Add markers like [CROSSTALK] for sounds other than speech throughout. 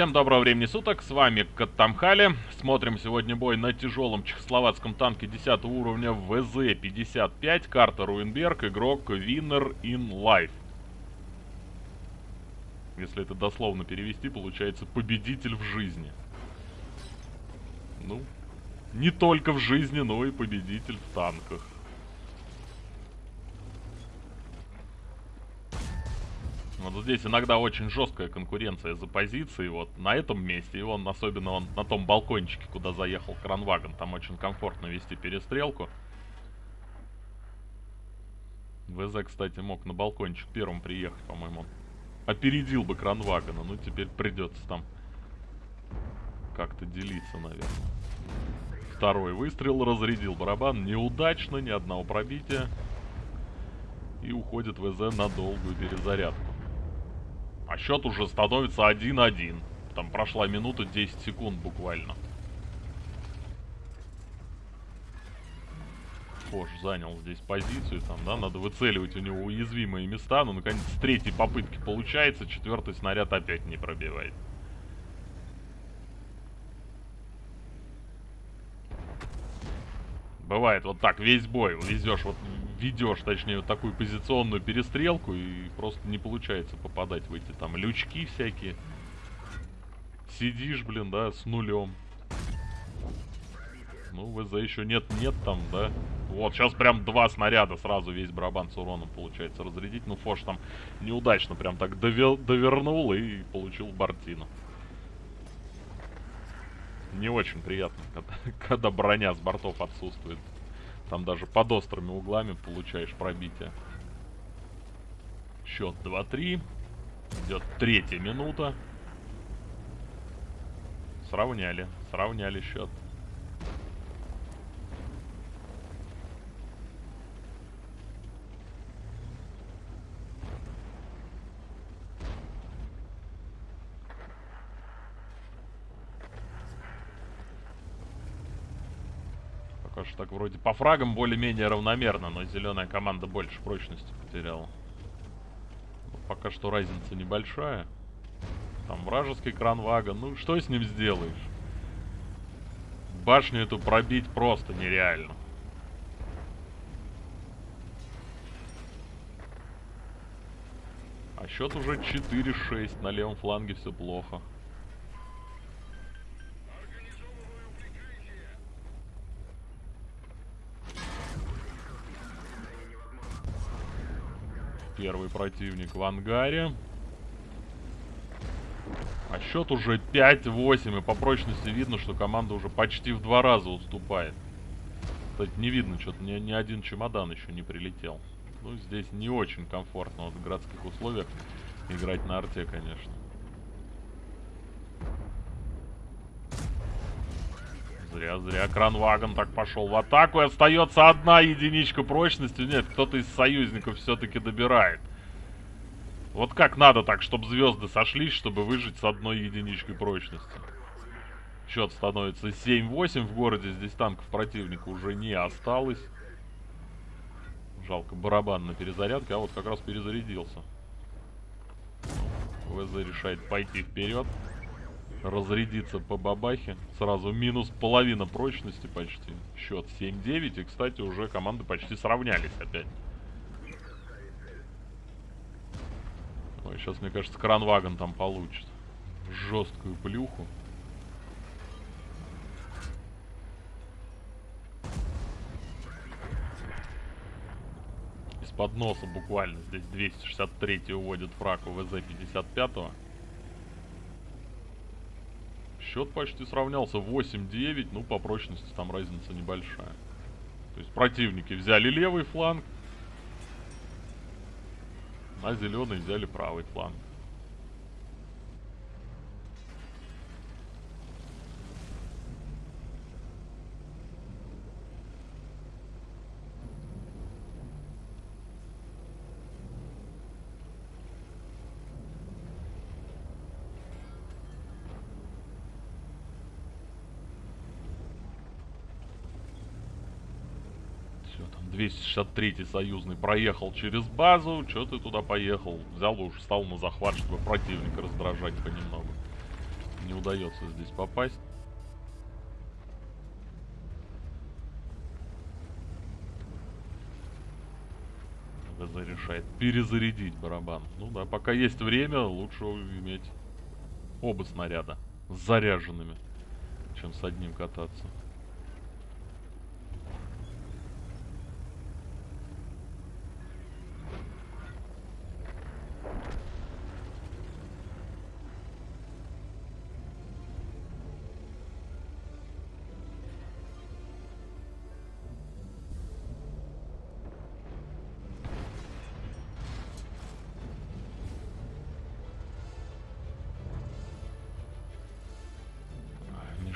Всем доброго времени суток, с вами Каттамхали. Смотрим сегодня бой на тяжелом чехословацком танке 10 уровня ВЗ-55, карта Руинберг, игрок Winner in Life. Если это дословно перевести, получается победитель в жизни. Ну, не только в жизни, но и победитель в танках. Вот здесь иногда очень жесткая конкуренция за позиции. Вот на этом месте, и он, особенно он на том балкончике, куда заехал кранвагон, там очень комфортно вести перестрелку. ВЗ, кстати, мог на балкончик первым приехать, по-моему. Опередил бы кранвагона, ну теперь придется там как-то делиться, наверное. Второй выстрел разрядил барабан. Неудачно, ни одного пробития. И уходит ВЗ на долгую перезарядку. А счет уже становится 1-1. Там прошла минута 10 секунд буквально. Фош занял здесь позицию, там, да, надо выцеливать у него уязвимые места, но, наконец, с третьей попытки получается, четвертый снаряд опять не пробивает. Бывает вот так, весь бой везешь, вот ведешь, точнее, вот такую позиционную перестрелку, и просто не получается попадать в эти там лючки всякие. Сидишь, блин, да, с нулем. Ну, ВЗ еще нет-нет там, да. Вот, сейчас прям два снаряда сразу весь барабан с уроном получается разрядить. Ну, Фош там неудачно прям так довел, довернул и получил Бартину. Не очень приятно, когда, [LAUGHS] когда броня с бортов отсутствует. Там даже под острыми углами получаешь пробитие. Счет 2-3. Идет третья минута. Сравняли. Сравняли счет. Пока что так вроде по фрагам более-менее равномерно, но зеленая команда больше прочности потеряла. Но пока что разница небольшая. Там вражеский кранвагон. Ну, что с ним сделаешь? Башню эту пробить просто нереально. А счет уже 4-6. На левом фланге все плохо. Первый противник в ангаре. А счет уже 5-8. И по прочности видно, что команда уже почти в два раза уступает. Кстати, не видно, что-то ни, ни один чемодан еще не прилетел. Ну, здесь не очень комфортно вот в городских условиях играть на арте, конечно. Зря, зря Кранвагон так пошел в атаку. И остается одна единичка прочности. Нет, кто-то из союзников все-таки добирает. Вот как надо так, чтобы звезды сошлись, чтобы выжить с одной единичкой прочности. Счет становится 7-8 в городе. Здесь танков противника уже не осталось. Жалко, барабан на перезарядке, а вот как раз перезарядился. ВЗ решает пойти вперед разрядиться по бабахе. Сразу минус половина прочности почти. Счет 7-9. И, кстати, уже команды почти сравнялись опять. Ой, сейчас, мне кажется, кранвагон там получит. Жесткую плюху. Из-под носа буквально. Здесь 263 уводит фраг у ВЗ-55. Счет почти сравнялся 8-9. Ну, по прочности там разница небольшая. То есть противники взяли левый фланг, а зеленый взяли правый фланг. Все, там 263-й союзный проехал через базу. Че ты туда поехал? Взял и уж стал на захват, чтобы противника раздражать понемногу. не удается здесь попасть. ВЗ решает перезарядить барабан. Ну да, пока есть время, лучше иметь оба снаряда заряженными, чем с одним кататься.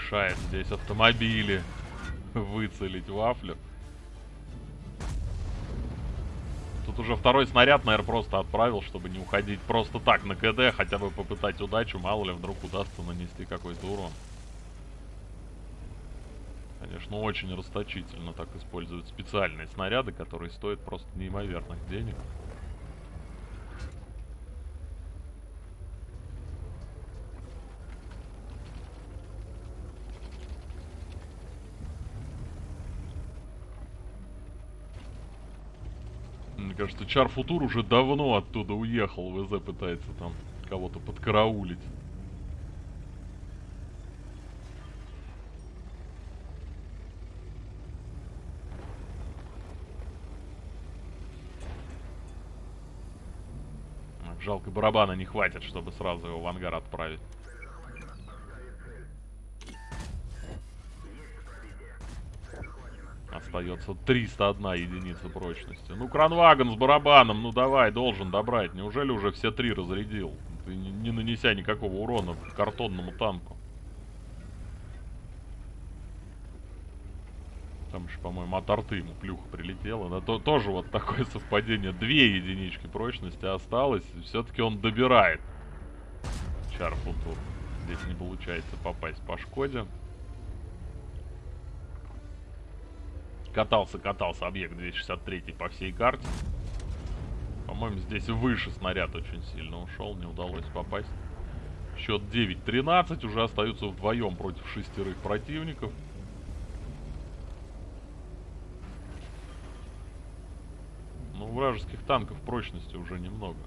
Мешает здесь автомобили выцелить вафлю. Тут уже второй снаряд, наверное, просто отправил, чтобы не уходить просто так на КД, хотя бы попытать удачу, мало ли вдруг удастся нанести какой-то урон. Конечно, очень расточительно так используют специальные снаряды, которые стоят просто неимоверных денег. Мне кажется, Чар Футур уже давно оттуда уехал. ВЗ пытается там кого-то подкараулить. Жалко, барабана не хватит, чтобы сразу его в ангар отправить. Остается 301 единица прочности. Ну, кранваген с барабаном, ну давай, должен добрать. Неужели уже все три разрядил? Ты не, не нанеся никакого урона картонному танку. Там еще, по-моему, от арты ему плюха прилетела. Да, то, тоже вот такое [LAUGHS] совпадение. Две единички прочности осталось. Все-таки он добирает. Чарфутур. Здесь не получается попасть по Шкоде. Катался, катался объект 263 по всей карте. По-моему, здесь выше снаряд очень сильно ушел, не удалось попасть. Счет 9-13, уже остаются вдвоем против шестерых противников. Ну, вражеских танков прочности уже немного.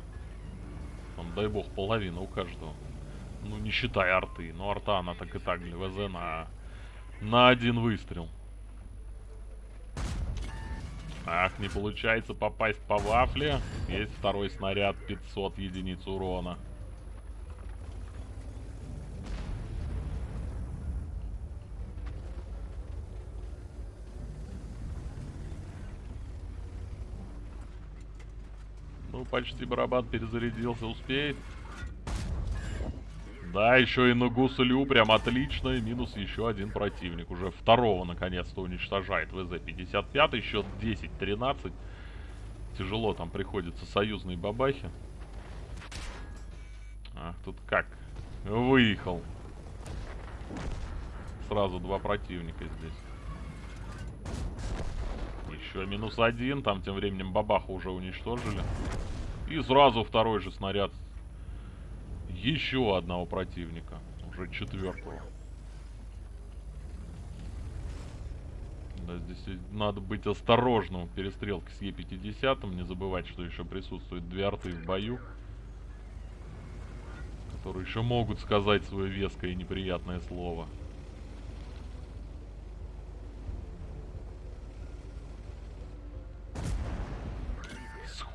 Там, дай бог, половина у каждого. Ну, не считая арты. Но арта, она так и так для ВЗ на, на один выстрел. Ах, не получается попасть по вафле. Есть второй снаряд, 500 единиц урона. Ну, почти барабан перезарядился, успеет. Да, еще и на гуслю прям отлично. И минус еще один противник. Уже второго наконец-то уничтожает ВЗ-55. Счет 10-13. Тяжело там приходится союзной бабахи. Ах, тут как? Выехал. Сразу два противника здесь. Еще минус один. Там тем временем бабаху уже уничтожили. И сразу второй же снаряд еще одного противника. Уже четвертого. Да, здесь надо быть осторожным в перестрелке с Е-50. Не забывать, что еще присутствуют две арты в бою. Которые еще могут сказать свое веское и неприятное слово.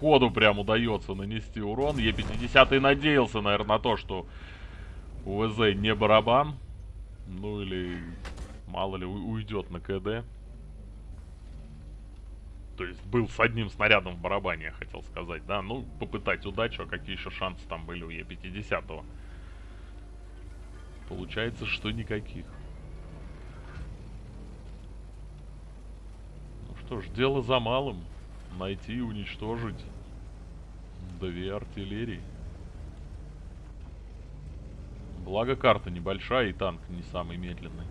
Сходу прям удается нанести урон. Е50 и надеялся, наверное, на то, что у ВЗ не барабан. Ну или, мало ли, уйдет на КД. То есть был с одним снарядом в барабане, я хотел сказать, да. Ну, попытать удачу, а какие еще шансы там были у Е50. -го? Получается, что никаких. Ну что ж, дело за малым найти и уничтожить две артиллерии. Благо карта небольшая и танк не самый медленный.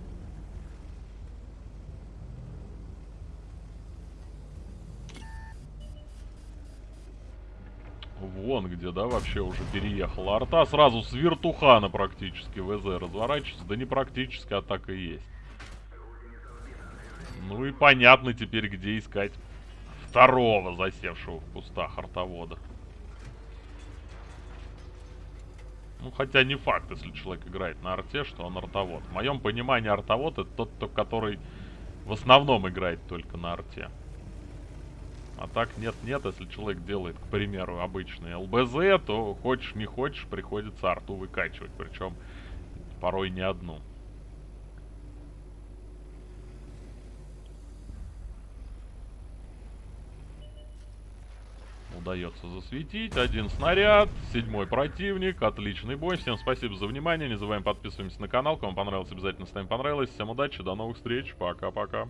Вон где, да, вообще уже переехала арта. Сразу с вертухана практически ВЗ разворачивается. Да не практически, а так и есть. Ну и понятно теперь, где искать второго засевшего в кустах артовода. Ну, хотя не факт, если человек играет на арте, что он артовод. В моем понимании артовод это тот, кто, который в основном играет только на арте. А так нет-нет, если человек делает, к примеру, обычный ЛБЗ, то хочешь не хочешь, приходится арту выкачивать. Причем порой не одну. Удается засветить. Один снаряд, седьмой противник, отличный бой. Всем спасибо за внимание, не забываем подписываемся на канал. Кому понравилось, обязательно ставим понравилось. Всем удачи, до новых встреч, пока-пока.